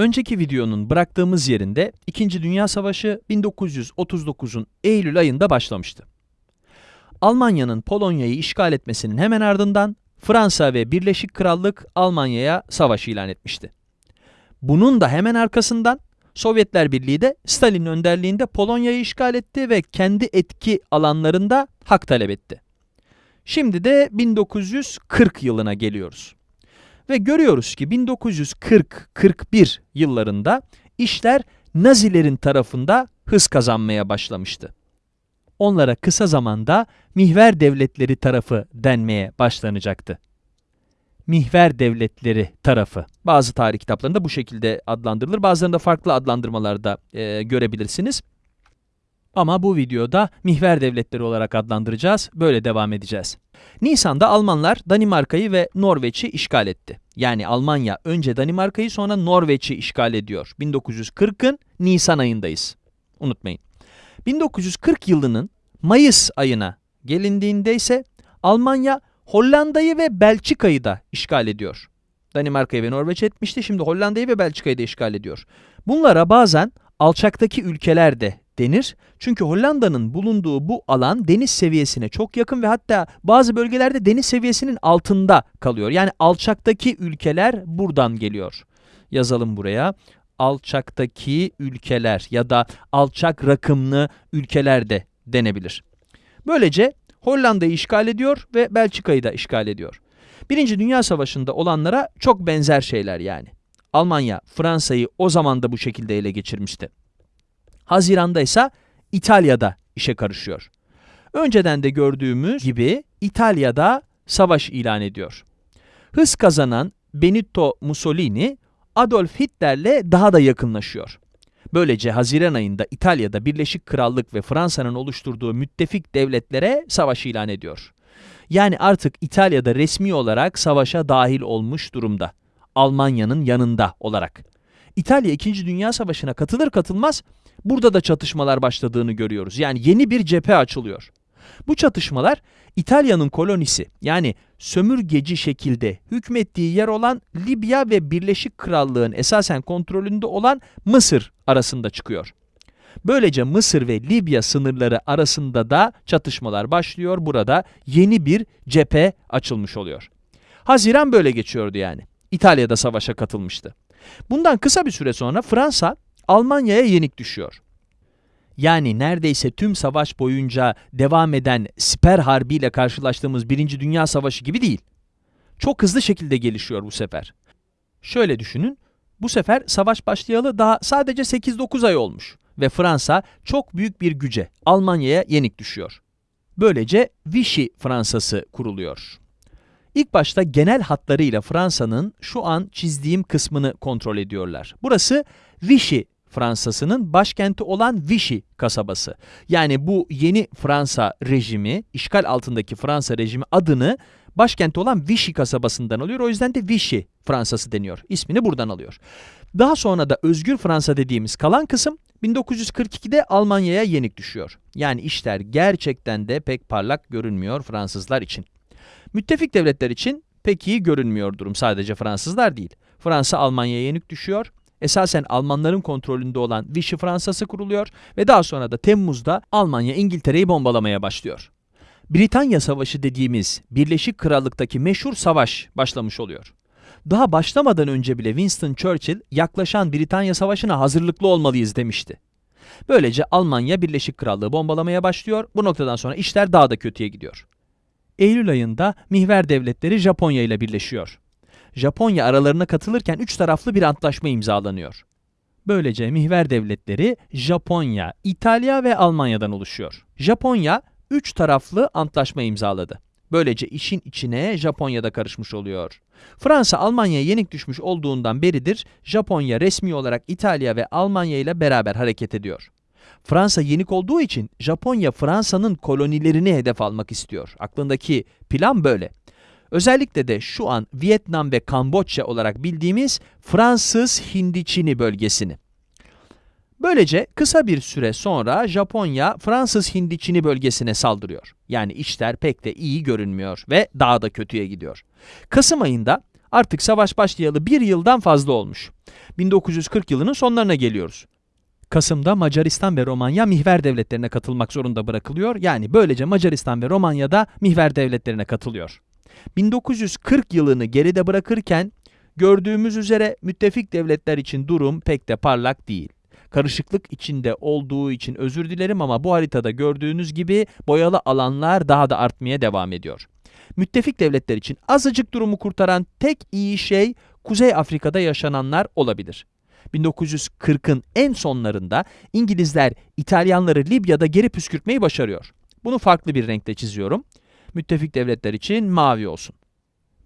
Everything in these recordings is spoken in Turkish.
Önceki videonun bıraktığımız yerinde 2. Dünya Savaşı 1939'un Eylül ayında başlamıştı. Almanya'nın Polonya'yı işgal etmesinin hemen ardından Fransa ve Birleşik Krallık Almanya'ya savaş ilan etmişti. Bunun da hemen arkasından Sovyetler Birliği de Stalin önderliğinde Polonya'yı işgal etti ve kendi etki alanlarında hak talep etti. Şimdi de 1940 yılına geliyoruz. Ve görüyoruz ki 1940-41 yıllarında işler Nazilerin tarafında hız kazanmaya başlamıştı. Onlara kısa zamanda mihver devletleri tarafı denmeye başlanacaktı. Mihver devletleri tarafı. Bazı tarih kitaplarında bu şekilde adlandırılır. Bazılarında farklı adlandırmalarda e, görebilirsiniz. Ama bu videoda mihver devletleri olarak adlandıracağız. Böyle devam edeceğiz. Nisan'da Almanlar Danimarka'yı ve Norveç'i işgal etti. Yani Almanya önce Danimarka'yı sonra Norveç'i işgal ediyor. 1940'ın Nisan ayındayız. Unutmayın. 1940 yılının Mayıs ayına gelindiğinde ise Almanya Hollanda'yı ve Belçika'yı da işgal ediyor. Danimarka'yı ve Norveç etmişti. Şimdi Hollanda'yı ve Belçika'yı da işgal ediyor. Bunlara bazen alçaktaki ülkeler de denir. Çünkü Hollanda'nın bulunduğu bu alan deniz seviyesine çok yakın ve hatta bazı bölgelerde deniz seviyesinin altında kalıyor. Yani alçaktaki ülkeler buradan geliyor. Yazalım buraya. Alçaktaki ülkeler ya da alçak rakımlı ülkeler de denebilir. Böylece Hollanda'yı işgal ediyor ve Belçika'yı da işgal ediyor. Birinci Dünya Savaşı'nda olanlara çok benzer şeyler yani. Almanya, Fransa'yı o zaman da bu şekilde ele geçirmişti. Haziranda ise İtalya'da işe karışıyor. Önceden de gördüğümüz gibi İtalya'da savaş ilan ediyor. Hız kazanan Benito Mussolini Adolf Hitler'le daha da yakınlaşıyor. Böylece Haziran ayında İtalya'da Birleşik Krallık ve Fransa'nın oluşturduğu müttefik devletlere savaş ilan ediyor. Yani artık İtalya'da resmi olarak savaşa dahil olmuş durumda. Almanya'nın yanında olarak. İtalya 2. Dünya Savaşı'na katılır katılmaz burada da çatışmalar başladığını görüyoruz. Yani yeni bir cephe açılıyor. Bu çatışmalar İtalya'nın kolonisi yani sömürgeci şekilde hükmettiği yer olan Libya ve Birleşik Krallığın esasen kontrolünde olan Mısır arasında çıkıyor. Böylece Mısır ve Libya sınırları arasında da çatışmalar başlıyor. Burada yeni bir cephe açılmış oluyor. Haziran böyle geçiyordu yani. İtalya'da savaşa katılmıştı. Bundan kısa bir süre sonra Fransa Almanya'ya yenik düşüyor. Yani neredeyse tüm savaş boyunca devam eden siper harbiyle karşılaştığımız Birinci Dünya Savaşı gibi değil. Çok hızlı şekilde gelişiyor bu sefer. Şöyle düşünün, bu sefer savaş başlayalı daha sadece 8-9 ay olmuş ve Fransa çok büyük bir güce, Almanya'ya yenik düşüyor. Böylece Vichy Fransası kuruluyor. İlk başta genel hatlarıyla Fransa'nın şu an çizdiğim kısmını kontrol ediyorlar. Burası Vichy Fransa'sının başkenti olan Vichy kasabası. Yani bu yeni Fransa rejimi, işgal altındaki Fransa rejimi adını başkenti olan Vichy kasabasından alıyor. O yüzden de Vichy Fransası deniyor. İsmini buradan alıyor. Daha sonra da Özgür Fransa dediğimiz kalan kısım 1942'de Almanya'ya yenik düşüyor. Yani işler gerçekten de pek parlak görünmüyor Fransızlar için. Müttefik devletler için pek iyi görünmüyor durum sadece Fransızlar değil. Fransa Almanya'ya yenik düşüyor. Esasen Almanların kontrolünde olan Vichy Fransası kuruluyor ve daha sonra da Temmuz'da Almanya İngiltere'yi bombalamaya başlıyor. Britanya Savaşı dediğimiz Birleşik Krallık'taki meşhur savaş başlamış oluyor. Daha başlamadan önce bile Winston Churchill yaklaşan Britanya Savaşı'na hazırlıklı olmalıyız demişti. Böylece Almanya Birleşik Krallığı bombalamaya başlıyor. Bu noktadan sonra işler daha da kötüye gidiyor. Eylül ayında mihver devletleri Japonya ile birleşiyor. Japonya aralarına katılırken üç taraflı bir antlaşma imzalanıyor. Böylece mihver devletleri Japonya, İtalya ve Almanya'dan oluşuyor. Japonya üç taraflı antlaşma imzaladı. Böylece işin içine Japonya'da karışmış oluyor. Fransa Almanya'ya yenik düşmüş olduğundan beridir Japonya resmi olarak İtalya ve Almanya ile beraber hareket ediyor. Fransa yenik olduğu için Japonya Fransa'nın kolonilerini hedef almak istiyor. Aklındaki plan böyle. Özellikle de şu an Vietnam ve Kamboçya olarak bildiğimiz Fransız Hindiçini bölgesini. Böylece kısa bir süre sonra Japonya Fransız Hindiçini bölgesine saldırıyor. Yani işler pek de iyi görünmüyor ve daha da kötüye gidiyor. Kasım ayında artık savaş başlayalı bir yıldan fazla olmuş. 1940 yılının sonlarına geliyoruz. Kasım'da Macaristan ve Romanya mihver devletlerine katılmak zorunda bırakılıyor. Yani böylece Macaristan ve Romanya da mihver devletlerine katılıyor. 1940 yılını geride bırakırken gördüğümüz üzere müttefik devletler için durum pek de parlak değil. Karışıklık içinde olduğu için özür dilerim ama bu haritada gördüğünüz gibi boyalı alanlar daha da artmaya devam ediyor. Müttefik devletler için azıcık durumu kurtaran tek iyi şey Kuzey Afrika'da yaşananlar olabilir. 1940'ın en sonlarında İngilizler İtalyanları Libya'da geri püskürtmeyi başarıyor. Bunu farklı bir renkte çiziyorum. Müttefik devletler için mavi olsun.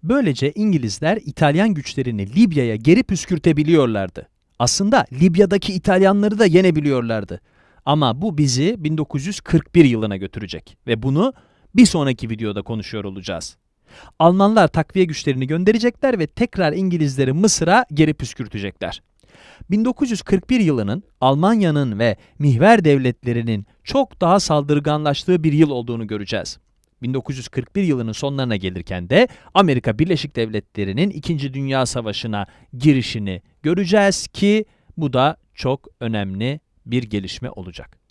Böylece İngilizler İtalyan güçlerini Libya'ya geri püskürtebiliyorlardı. Aslında Libya'daki İtalyanları da yenebiliyorlardı. Ama bu bizi 1941 yılına götürecek ve bunu bir sonraki videoda konuşuyor olacağız. Almanlar takviye güçlerini gönderecekler ve tekrar İngilizleri Mısır'a geri püskürtecekler. 1941 yılının Almanya'nın ve mihver devletlerinin çok daha saldırganlaştığı bir yıl olduğunu göreceğiz. 1941 yılının sonlarına gelirken de Amerika Birleşik Devletleri'nin 2. Dünya Savaşı'na girişini göreceğiz ki bu da çok önemli bir gelişme olacak.